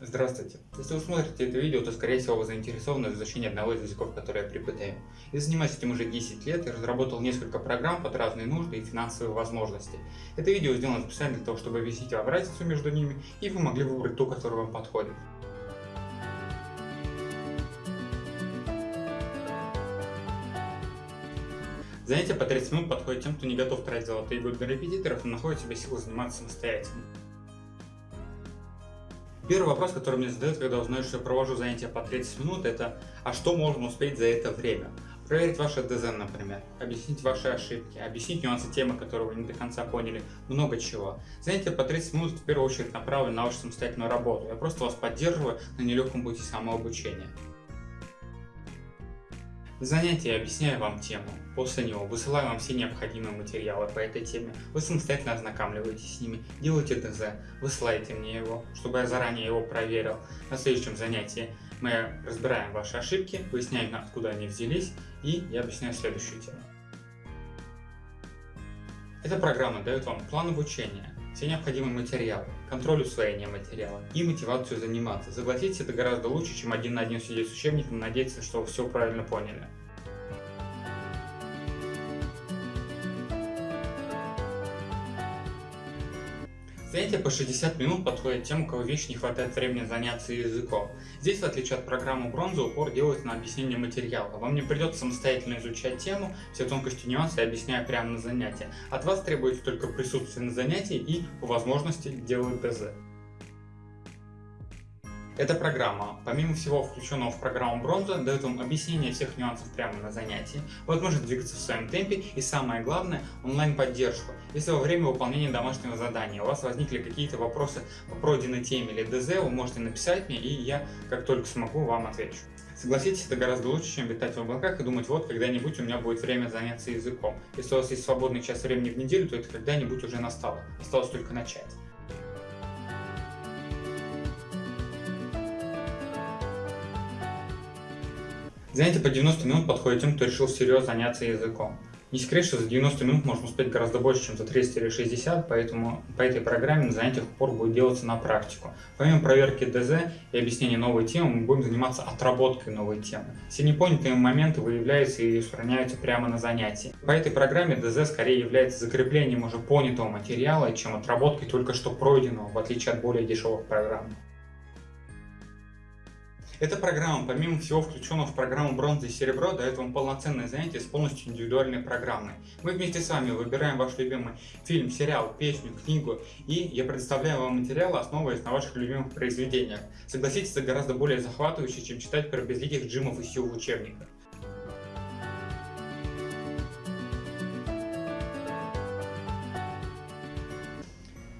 Здравствуйте. Если вы смотрите это видео, то скорее всего вы заинтересованы в изучении одного из языков, который я преподаю. Я занимаюсь этим уже 10 лет и разработал несколько программ под разные нужды и финансовые возможности. Это видео сделано специально для того, чтобы объяснить вам разницу между ними и вы могли выбрать ту, которая вам подходит. Занятия по 30 минут подходят тем, кто не готов тратить золотые годы репетиторов, но находит себе силы заниматься самостоятельно. Первый вопрос, который мне задают, когда узнают, что я провожу занятия по 30 минут, это «А что можно успеть за это время?» Проверить ваше ДЗ, например, объяснить ваши ошибки, объяснить нюансы темы, которые вы не до конца поняли, много чего. Занятия по 30 минут в первую очередь направлены на вашу самостоятельную работу. Я просто вас поддерживаю на нелегком пути самообучения. Занятие я объясняю вам тему. После него высылаю вам все необходимые материалы по этой теме. Вы самостоятельно ознакомливаетесь с ними, делаете ДЗ, высылаете мне его, чтобы я заранее его проверил. На следующем занятии мы разбираем ваши ошибки, выясняем, откуда они взялись, и я объясняю следующую тему. Эта программа дает вам план обучения, все необходимые материалы, контроль усвоения материала и мотивацию заниматься. Согласитесь, это гораздо лучше, чем один на один сидеть с учебником и надеяться, что все правильно поняли. Занятия по 60 минут подходят тем, у кого вечно не хватает времени заняться языком. Здесь, в отличие от программы Бронза, упор делается на объяснение материала. Вам не придется самостоятельно изучать тему, все тонкости нюансы я объясняю прямо на занятии. От вас требуется только присутствие на занятии и, по возможности, делать ТЗ. Эта программа, помимо всего включенного в программу бронза, дает вам объяснение всех нюансов прямо на занятии, возможность двигаться в своем темпе и самое главное онлайн-поддержку. Если во время выполнения домашнего задания у вас возникли какие-то вопросы по пройденной теме или ДЗ, вы можете написать мне и я как только смогу вам отвечу. Согласитесь, это гораздо лучше, чем витать в облаках и думать, вот когда-нибудь у меня будет время заняться языком. Если у вас есть свободный час времени в неделю, то это когда-нибудь уже настало. Осталось только начать. Занятие по 90 минут подходит тем, кто решил всерьез заняться языком. Не секрет, что за 90 минут можно успеть гораздо больше, чем за 30 или 60, поэтому по этой программе на занятиях упор будет делаться на практику. Помимо проверки ДЗ и объяснения новой темы, мы будем заниматься отработкой новой темы. Все непонятые моменты выявляются и устраняются прямо на занятии. По этой программе ДЗ скорее является закреплением уже понятого материала, чем отработкой только что пройденного, в отличие от более дешевых программ. Эта программа, помимо всего включенного в программу бронза и серебро, дает вам полноценное занятие с полностью индивидуальной программой. Мы вместе с вами выбираем ваш любимый фильм, сериал, песню, книгу, и я предоставляю вам материалы, основываясь на ваших любимых произведениях. Согласитесь, это гораздо более захватывающе, чем читать про безликих джимов и сил в учебниках.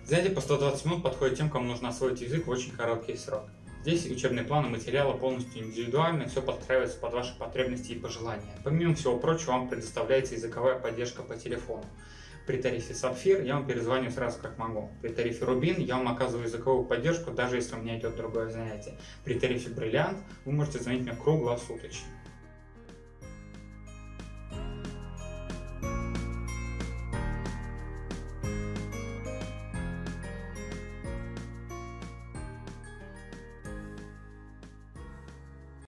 Занятие по 120 минут подходит тем, кому нужно освоить язык в очень короткий срок. Здесь учебные планы материала полностью индивидуальны, все подстраивается под ваши потребности и пожелания. Помимо всего прочего, вам предоставляется языковая поддержка по телефону. При тарифе Сапфир я вам перезвоню сразу как могу. При тарифе Рубин я вам оказываю языковую поддержку, даже если у меня идет другое занятие. При тарифе Бриллиант вы можете звонить мне круглосуточно.